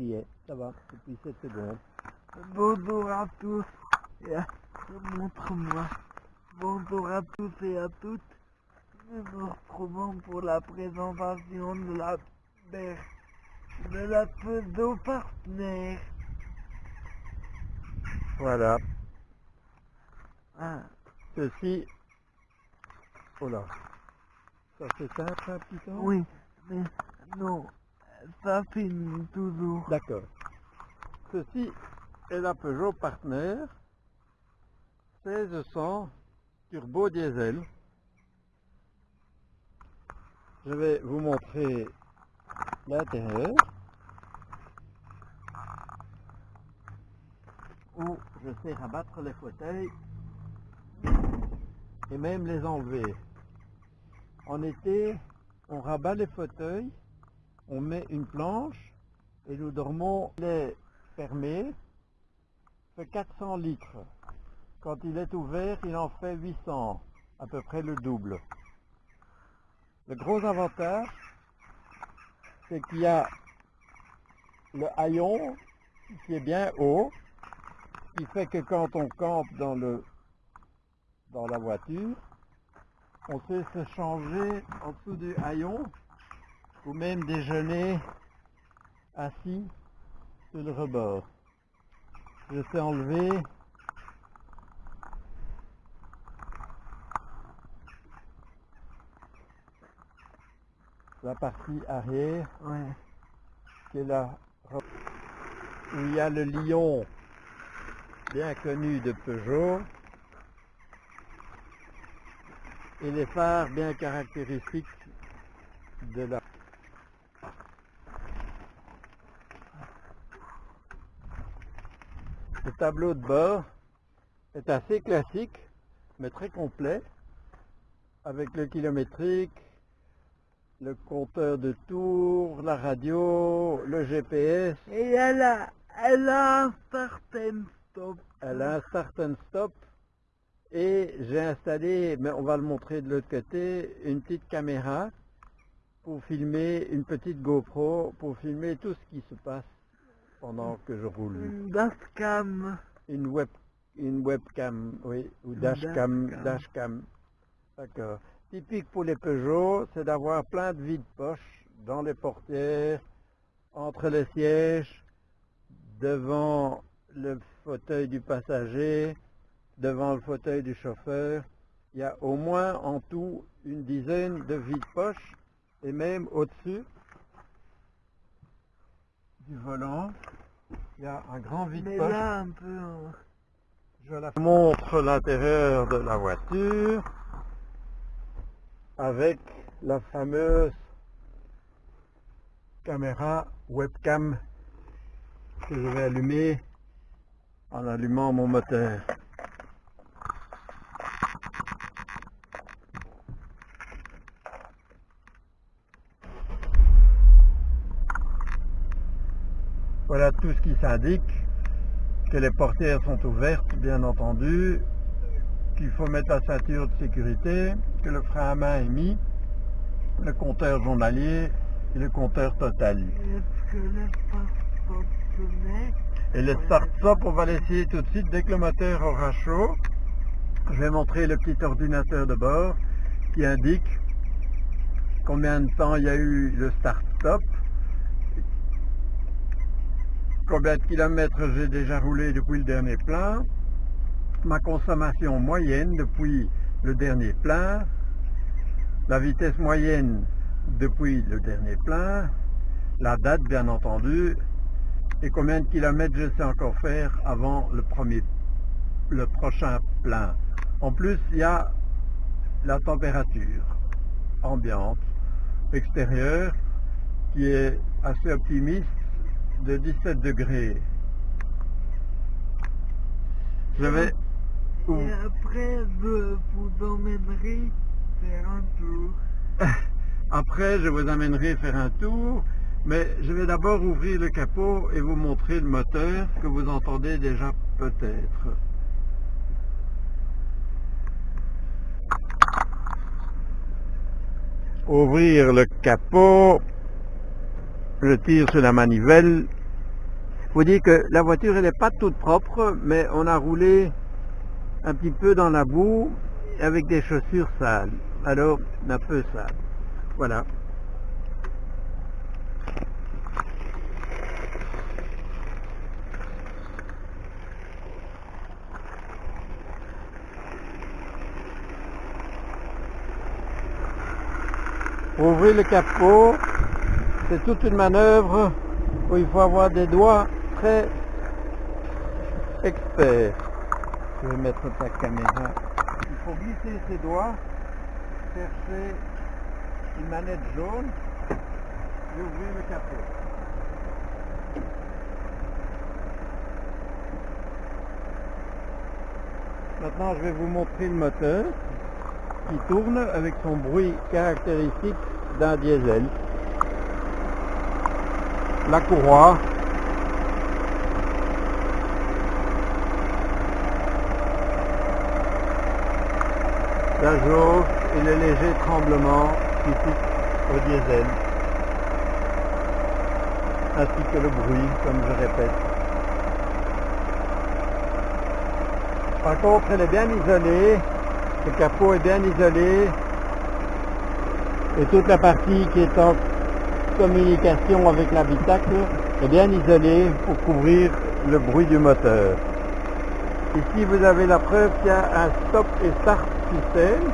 Il y est, ça va, depuis 7 secondes. Bonjour à tous et à... montre-moi. Bonjour à tous et à toutes. Nous nous retrouvons pour la présentation de la de la pseudo partenaire. Voilà. Ah, Ceci... Oh là. Ça c'est simple un petit peu oui, mais non, ça finit toujours. D'accord. Ceci est la Peugeot Partner 1600 turbo diesel. Je vais vous montrer l'intérieur où je sais rabattre les fauteuils et même les enlever. En été, on rabat les fauteuils, on met une planche et nous dormons les fermés, fait 400 litres. Quand il est ouvert, il en fait 800, à peu près le double. Le gros avantage, c'est qu'il y a le haillon qui est bien haut, qui fait que quand on campe dans, dans la voiture, on sait se changer en dessous du haillon ou même déjeuner assis sur le rebord. Je sais enlever la partie arrière Ouais. qui est là où il y a le lion bien connu de Peugeot et les phares bien caractéristiques de la Le tableau de bord est assez classique mais très complet avec le kilométrique, le compteur de tours, la radio, le GPS, Et elle a, elle a un certain stop. elle a un start and stop. Et j'ai installé, mais on va le montrer de l'autre côté, une petite caméra pour filmer, une petite GoPro pour filmer tout ce qui se passe pendant que je roule. Une dashcam. Une web une webcam, oui, ou dashcam, dashcam. dashcam. D'accord. Typique pour les Peugeot, c'est d'avoir plein de vides-poches dans les portières, entre les sièges, devant le fauteuil du passager, devant le fauteuil du chauffeur. Il y a au moins en tout une dizaine de vides-poches et même au-dessus du volant, il y a un grand vide-poche. un peu. hein. Je la montre l'intérieur de la voiture avec la fameuse caméra webcam que je vais allumer en allumant mon moteur. Voilà tout ce qui s'indique que les portières sont ouvertes, bien entendu, qu'il faut mettre la ceinture de sécurité, que le frein à main est mis, le compteur journalier et le compteur total. Et le start-stop, on va l'essayer tout de suite dès que le moteur aura chaud. Je vais montrer le petit ordinateur de bord qui indique combien de temps il y a eu le start-stop, combien de kilomètres j'ai déjà roulé depuis le dernier plein, ma consommation moyenne depuis le dernier plein, la vitesse moyenne depuis le dernier plein, la date bien entendu, et combien de kilomètres je sais encore faire avant le premier le prochain plein? En plus, il y a la température ambiante extérieure qui est assez optimiste de 17 degrés. Je vais Ouh. Après, je vous emmènerai faire un tour. Après, je vous amènerai faire un tour, mais je vais d'abord ouvrir le capot et vous montrer le moteur que vous entendez déjà peut-être. Ouvrir le capot, je tire sur la manivelle faut dire que la voiture elle n'est pas toute propre, mais on a roulé un petit peu dans la boue avec des chaussures sales. Alors, un peu sales. Voilà. Ouvrir le capot, c'est toute une manœuvre où il faut avoir des doigts très experts. Je vais mettre ta caméra. Il faut glisser ses doigts, chercher une manette jaune et ouvrir le capot. Maintenant, je vais vous montrer le moteur qui tourne avec son bruit caractéristique d'un diesel. La courroie. La jauge et le léger tremblement typique au diesel. Ainsi que le bruit, comme je répète. Par contre, elle est bien isolée le capot est bien isolé et toute la partie qui est en communication avec l'habitacle est bien isolée pour couvrir le bruit du moteur. Ici vous avez la preuve qu'il y a un stop et start système